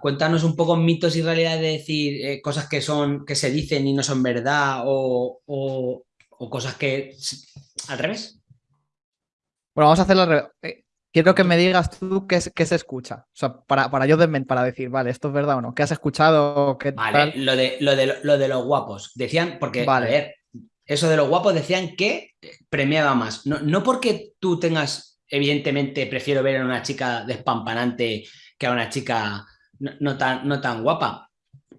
cuéntanos un poco mitos y realidad de decir eh, cosas que son, que se dicen y no son verdad, o, o- o cosas que al revés. Bueno, vamos a hacerlo al revés. Eh, Quiero que me digas tú qué, qué se escucha. O sea, para, para yo para decir, vale, esto es verdad o no. ¿Qué has escuchado? ¿Qué Vale, tal? lo de, lo de, lo de los guapos. Decían, porque, Vale. a ver, eso de los guapos decían que premiaba más. No, no porque tú tengas, evidentemente, prefiero ver a una chica despampanante que a una chica no, tan, no tan guapa.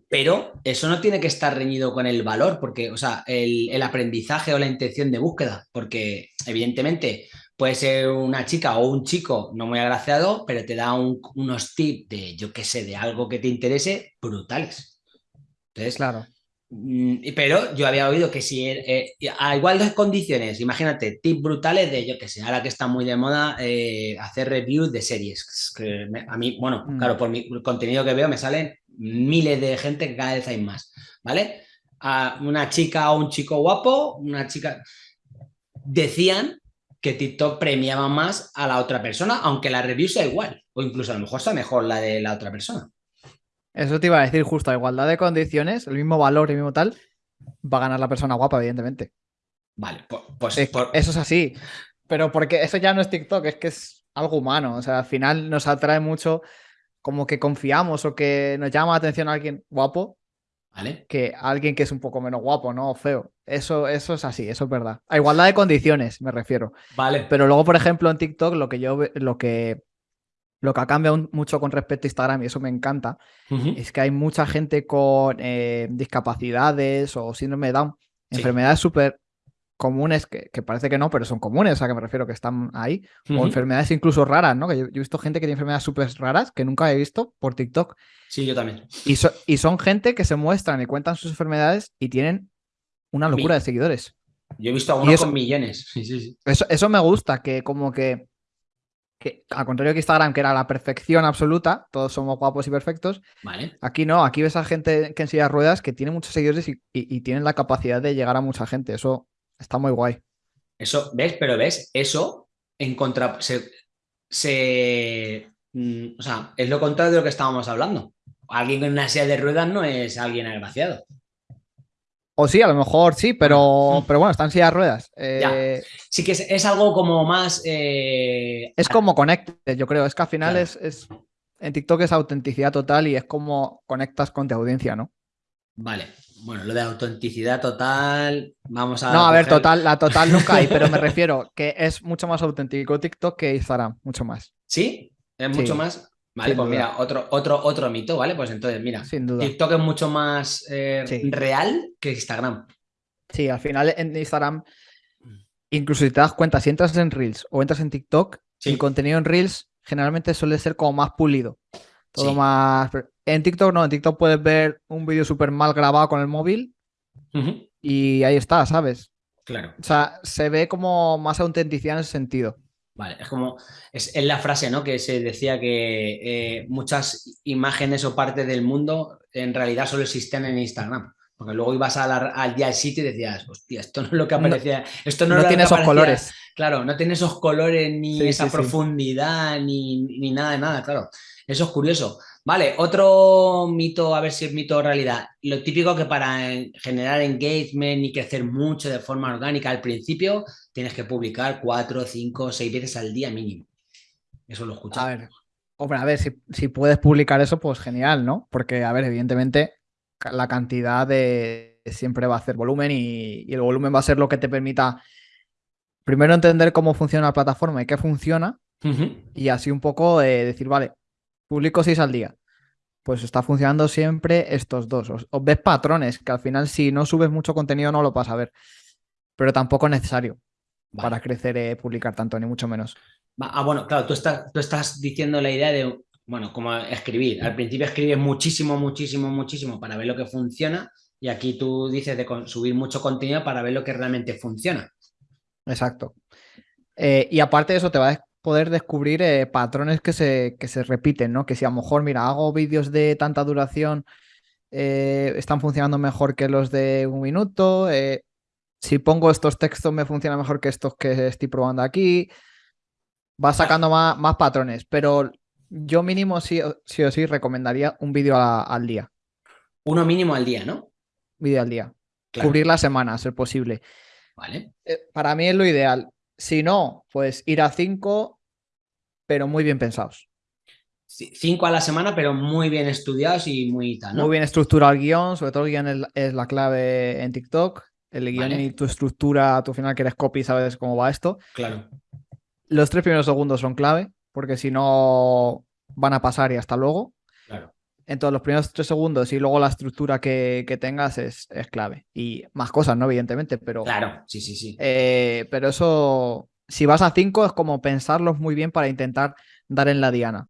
Pero eso no tiene que estar reñido con el valor, porque, o sea, el, el aprendizaje o la intención de búsqueda, porque evidentemente puede ser una chica o un chico no muy agraciado, pero te da un- unos tips de, yo qué sé, de algo que te interese brutales. Entonces, Claro. Mm, Pero yo había oído que si eh, eh, a igualdad de condiciones, imagínate, tips brutales de, yo que sé, ahora que está muy de moda eh, hacer reviews de series. Que me- a mí, bueno, Mm. claro, por mi contenido que veo me salen miles de gente que cada vez hay más, ¿vale? A una chica o un chico guapo, una chica... Decían que TikTok premiaba más a la otra persona, aunque la review sea igual, o incluso a lo mejor sea mejor la de la otra persona. Eso te iba a decir justo, a igualdad de condiciones, el mismo valor, el mismo tal, va a ganar la persona guapa, evidentemente. Vale, pues... Es- por- Eso es así. Pero porque eso ya no es TikTok, es que es algo humano. O sea, al final nos atrae mucho como que confiamos o que nos llama la atención a alguien guapo ¿Vale? que a alguien que es un poco menos guapo, ¿no? O feo. Eso, eso es así, eso es verdad. A igualdad de condiciones, me refiero. Vale. Pero luego, por ejemplo, en TikTok, lo que yo lo que lo que ha cambiado mucho con respecto a Instagram, y eso me encanta, es que hay mucha gente con eh, discapacidades o síndrome de Down, Sí. enfermedades súper comunes, que, que parece que no, pero son comunes, a que me refiero que están ahí, o enfermedades incluso raras, ¿no? Que yo, yo he visto gente que tiene enfermedades súper raras que nunca he visto por TikTok, Sí, yo también. y, so- y son gente que se muestran y cuentan sus enfermedades y tienen una locura de seguidores. Yo he visto algunos con millones. Sí, sí, sí. Eso, eso me gusta, que como que, que, al contrario que Instagram, que era la perfección absoluta, todos somos guapos y perfectos, Vale. aquí no, aquí ves a gente que en silla de ruedas que tiene muchos seguidores y, y- y tienen la capacidad de llegar a mucha gente. Eso está muy guay. Eso, ¿ves? Pero ves, eso en contra. Se, se- mm, o sea, es lo contrario de lo que estábamos hablando. Alguien con una silla de ruedas no es alguien agraciado. O sí, a lo mejor sí, pero, pero bueno, está en silla de ruedas. Eh, Sí que es, es algo como más. eh, Es como conectes, yo creo. Es que al final Claro. es, es- En TikTok es autenticidad total y es como conectas con tu audiencia, ¿no? Vale. Bueno, lo de autenticidad total. Vamos a. No, a ver, total, la total nunca hay, pero me refiero que es mucho más auténtico TikTok que Instagram, mucho más. ¿Sí? Es mucho Sí, más. Vale, sin pues duda. mira, otro, otro, otro mito, ¿vale? Pues entonces, mira, Sin duda. TikTok es mucho más eh, Sí. real que Instagram. Sí, al final en Instagram, incluso si te das cuenta, si entras en Reels o entras en TikTok, Sí. el contenido en Reels generalmente suele ser como más pulido. Todo Sí. más. En TikTok no, en TikTok puedes ver un vídeo súper mal grabado con el móvil y ahí está, ¿sabes? Claro. O sea, se ve como más autenticidad en ese sentido. Vale, es como, es, es la frase, ¿no? Que se decía que eh, muchas imágenes o partes del mundo en realidad solo existen en Instagram. Porque luego ibas a la- al día al sitio y decías, hostia, esto no es lo que No- aparecía. esto no, tiene esos aparecía". colores. Claro, no tiene esos colores, ni Sí, esa sí, sí. profundidad, ni, ni nada de nada, claro. Eso es curioso. Vale, otro mito, a ver si es mito o realidad. Lo típico que para generar engagement y crecer mucho de forma orgánica al principio, tienes que publicar cuatro, cinco, seis veces al día mínimo. Eso lo he escuchado. A ver, hombre, a ver, si, si puedes publicar eso, pues genial, ¿no? Porque, a ver, evidentemente, la cantidad de siempre va a hacer volumen y, y el volumen va a ser lo que te permita primero entender cómo funciona la plataforma y qué funciona, y así un poco eh, decir, vale, publico seis al día. Pues está funcionando siempre estos dos. Os, os ves patrones, que al final, si no subes mucho contenido, no lo vas a ver. Pero tampoco es necesario Vale. para crecer, eh, publicar tanto, ni mucho menos. Ah, bueno, claro, tú estás, tú estás diciendo la idea de, bueno, como escribir. Al principio escribes muchísimo, muchísimo, muchísimo para ver lo que funciona y aquí tú dices de subir mucho contenido para ver lo que realmente funciona. Exacto. Eh, y aparte de eso, te va a poder descubrir eh, patrones que se, que se repiten, ¿no? Que si a lo mejor, mira, hago vídeos de tanta duración, eh, están funcionando mejor que los de un minuto. eh, si pongo estos textos, me funciona mejor que estos que estoy probando aquí. Vas sacando más, más patrones, pero Yo mínimo sí, o- sí o sí recomendaría un vídeo al día. Uno mínimo al día, ¿no? Vídeo al día. Claro. Cubrir la semana, a ser posible. Vale. Eh, para mí es lo ideal. Si no, pues ir a cinco, pero muy bien pensados. Cinco a la semana, pero muy bien estudiados y muy tal, ¿no? Muy bien estructurado el guion, sobre todo el guion es, la- es la clave en TikTok. El guion Vale. y tu estructura, tu final que eres copy, sabes cómo va esto. Claro. Los tres primeros segundos son clave, porque si no van a pasar y hasta luego. Claro. Entonces, los primeros tres segundos y luego la estructura que, que tengas es, es clave. Y más cosas, ¿no? Evidentemente, pero, Claro, sí, sí, sí. eh, pero eso, si vas a cinco, es como pensarlos muy bien para intentar dar en la diana.